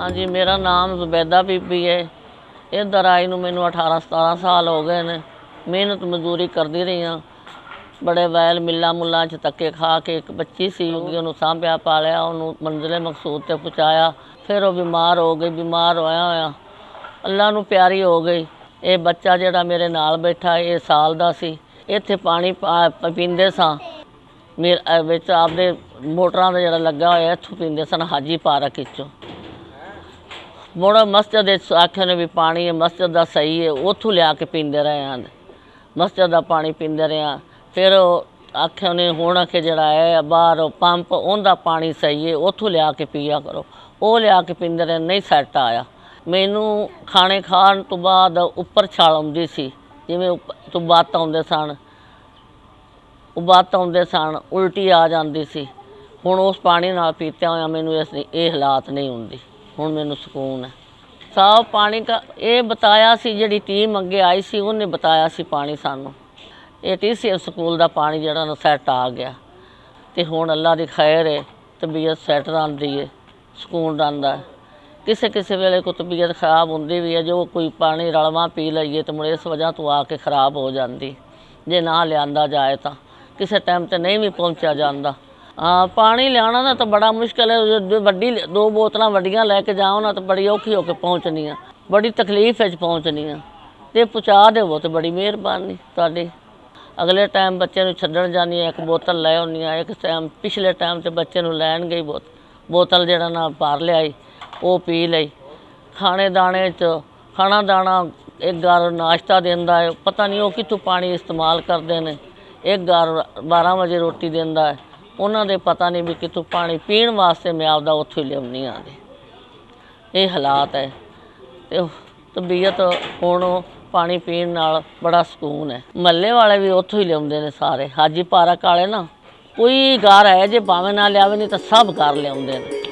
ਹਾਂਜੀ, ਮੇਰਾ ਨਾਮ ਜ਼ੁਬੈਦਾ ਬੀਬੀ ਹੈ। ਇਹ ਦਰਾਈ ਨੂੰ ਮੈਨੂੰ 18 17 ਸਾਲ ਹੋ ਗਏ ਨੇ। ਮਿਹਨਤ ਮਜ਼ਦੂਰੀ ਕਰਦੀ ਰਹੀ ਹਾਂ। ਬੜੇ ਵੈਲ ਮਿੱਲਾਂ ਮੁੱਲਾਂ 'ਚ ਧੱਕੇ ਖਾ ਕੇ ਇੱਕ ਬੱਚੀ ਸੀ ਉਹਨੂੰ ਸਾਂਭਿਆ, ਪਾਲਿਆ, ਉਹਨੂੰ ਮੰਜ਼ਿਲੇ ਮਕਸੂਦ ਤੇ ਪਹੁੰਚਾਇਆ। ਫਿਰ ਉਹ ਬਿਮਾਰ ਹੋ ਗਈ, ਬਿਮਾਰ ਹੋਇਆ ਹੋਇਆ। ਅੱਲਾ ਨੂੰ ਪਿਆਰੀ ਹੋ ਗਈ। ਇਹ ਬੱਚਾ ਜਿਹੜਾ ਮੇਰੇ ਨਾਲ ਬੈਠਾ, ਇਹ ਸਾਲ ਦਾ ਸੀ। ਇੱਥੇ ਪਾਣੀ ਪਾ- ਪੀਂਦੇ ਸਾਂ। ਮੇਰੇ ਵਿੱਚ ਆਪਦੇ ਮੋਟਰਾਂ ਦਾ ਜਿਹੜਾ ਲੱਗਾ ਹੋਇਆ, ਇੱਥੋਂ ਪੀਂਦੇ ਸਨ ਹਾਜੀ ਪਾਰਕ ਵਿੱਚੋਂ। ਮੋੜਾ ਮਸਜਿਦ ਦੇ ਆਖਿਆ ਨੇ ਵੀ ਪਾਣੀ ਹੈ, ਮਸਜਿਦ ਦਾ ਸਹੀ ਹੈ, ਉੱਥੋਂ ਲਿਆ ਕੇ ਪੀਂਦੇ ਰਹੇ ਹਨ। ਮਸਜਿਦ ਦਾ ਪਾਣੀ ਪੀਂਦੇ ਰਹੇ ਹਾਂ। ਫਿਰ ਆਖਿਆ ਨੇ ਹੁਣ ਕਿ ਜਿਹੜਾ ਹੈ ਬਾਹਰ ਪੰਪ, ਉਹਦਾ ਪਾਣੀ ਸਹੀ ਹੈ, ਉੱਥੋਂ ਲਿਆ ਕੇ ਪੀਆ ਕਰੋ। ਉਹ ਲਿਆ ਕੇ ਪੀਂਦੇ ਰਹੇ, ਨਹੀਂ ਸੈੱਟ ਆਇਆ। ਮੈਨੂੰ ਖਾਣੇ ਖਾਣ ਤੋਂ ਬਾਅਦ ਉੱਪਰ ਛਾਲ ਆਉਂਦੀ ਸੀ, ਜਿਵੇਂ ਉੱਪ- ਤੋਂ ਬਾਤ ਆਉਂਦੇ ਸਨ। ਉਹ ਉਬਾਤ ਆਉਂਦੇ ਸਨ, ਉਲਟੀ ਆ ਜਾਂਦੀ ਸੀ। ਹੁਣ ਉਸ ਪਾਣੀ ਨਾਲ ਪੀਤਿਆਂ ਹੋਇਆ, ਮੈਨੂੰ ਇਸ ਇਹ ਹਾਲਾਤ ਨਹੀਂ ਹੁੰਦੀ। ਹੁਣ ਮੈਨੂੰ ਸਕੂਨ ਹੈ। ਸਾਫ਼ ਪਾਣੀ ਦਾ ਇਹ ਬਤਾਇਆ ਸੀ ਜਿਹੜੀ ਟੀਮ ਅੱਗੇ ਆਈ ਸੀ, ਉਹਨੇ ਬਤਾਇਆ ਸੀ ਪਾਣੀ ਸਾਨੂੰ। ਇਹ ਟੀਸੀਐਸ ਸਕੂਲ ਦਾ ਪਾਣੀ ਜਿਹੜਾ ਨਾ ਸੈੱਟ ਆ ਗਿਆ। ਤੇ ਹੁਣ ਅੱਲਾ ਦੀ ਖੈਰ ਹੈ ਤਬੀਅਤ ਸੈੱਟ ਰਹਿੰਦੀ ਹੈ ਸਕੂਨ ਰਹਿੰਦਾ ਕਿਸੇ ਕਿਸੇ ਵੇਲੇ ਕੋ ਤਬੀਅਤ ਖਰਾਬ ਹੁੰਦੀ ਵੀ ਹੈ, ਜੋ ਕੋਈ ਪਾਣੀ ਰਲਵਾ ਪੀ ਲਈਏ ਤੇ ਮੁੜ ਇਸ ਵਜ੍ਹਾ ਤੋਂ ਆ ਕੇ ਖਰਾਬ ਹੋ ਜਾਂਦੀ। ਜੇ ਨਾ ਲਿਆਂਦਾ ਜਾਏ ਤਾਂ, ਕਿਸੇ ਟਾਈਮ ਤੇ ਨਹੀਂ ਵੀ ਪਹੁੰਚਿਆ ਜਾਂਦਾ। ਹਾਂ, ਪਾਣੀ ਲਿਆਉਣਾ ਨਾ ਤਾਂ ਬੜਾ ਮੁਸ਼ਕਲ ਹੈ। ਜੇ ਵੱਡੀ ਦੋ ਬੋਤਲਾਂ ਵੱਡੀਆਂ ਲੈ ਕੇ ਜਾਓ ਨਾ ਤਾਂ ਬੜੀ ਔਖੀ ਹੋ ਕੇ ਪਹੁੰਚਣੀ ਆ। ਬੜੀ ਤਕਲੀਫ ਵਿੱਚ ਪਹੁੰਚਣੀ ਆ। ਤੇ ਪਹੁੰਚਾ ਦੇਵੋ ਤੇ ਬੜੀ ਮਿਹਰਬਾਨੀ ਤੁਹਾਡੀ। ਅਗਲੇ ਟਾਈਮ ਬੱਚੇ ਨੂੰ ਛੱਡਣ ਜਾਣੀ ਆ, ਇੱਕ ਬੋਤਲ ਲੈ ਆਉਣੀ ਆ, ਇੱਕ ਟਾਈਮ ਪਿਛਲੇ ਟਾਈਮ ਤੇ ਬੱਚੇ ਨੂੰ ਲੈਣ ਗਈ ਬੋਤ ਬੋਤਲ ਜਿਹੜਾ ਨਾ ਭਰ ਲਿਆਈ, ਉਹ ਪੀ ਲਈ। ਖਾਣੇ ਦਾਣੇ ਚ ਖਾਣਾ ਦਾਣਾ ਇੱਕ ਗਾਰ ਨਾਸ਼ਤਾ ਦਿੰਦਾ ਹੈ ਪਤਾ ਨਹੀਂ ਉਹ ਕਿੱਥੋਂ ਪਾਣੀ ਇਸਤੇਮਾਲ ਕਰਦੇ ਨੇ। ਇੱਕ ਗਾਰ 12 ਵਜੇ ਰੋਟੀ ਦਿੰਦਾ ਹੈ ਉਹਨਾਂ ਦੇ ਪਤਾ ਨਹੀਂ ਵੀ ਕਿੱਥੋਂ ਪਾਣੀ ਪੀਣ ਵਾਸਤੇ ਮੈਂ ਆਪਦਾ ਉੱਥੋਂ ਹੀ ਲਿਆਉਣੀ ਆ ਇਹ ਹਾਲਾਤ ਹੈ। ਤੇ ਤਬੀਅਤ ਹੁਣ ਪਾਣੀ ਪੀਣ ਨਾਲ ਬੜਾ ਸਕੂਨ ਹੈ। ਮੱਲੇ ਵਾਲੇ ਵੀ ਉੱਥੋਂ ਹੀ ਲਿਆਉਂਦੇ ਨੇ ਸਾਰੇ। ਹਾਜੀ ਪਾਰਕ ਵਾਲੇ ਨਾ ਕੋਈ ਗਾਰ ਹੈ ਜੇ, ਭਾਵੇਂ ਨਾ ਲਿਆਵੇ, ਨਹੀਂ ਤਾਂ ਸਭ ਘਰ ਲਿਆਉਂਦੇ ਨੇ।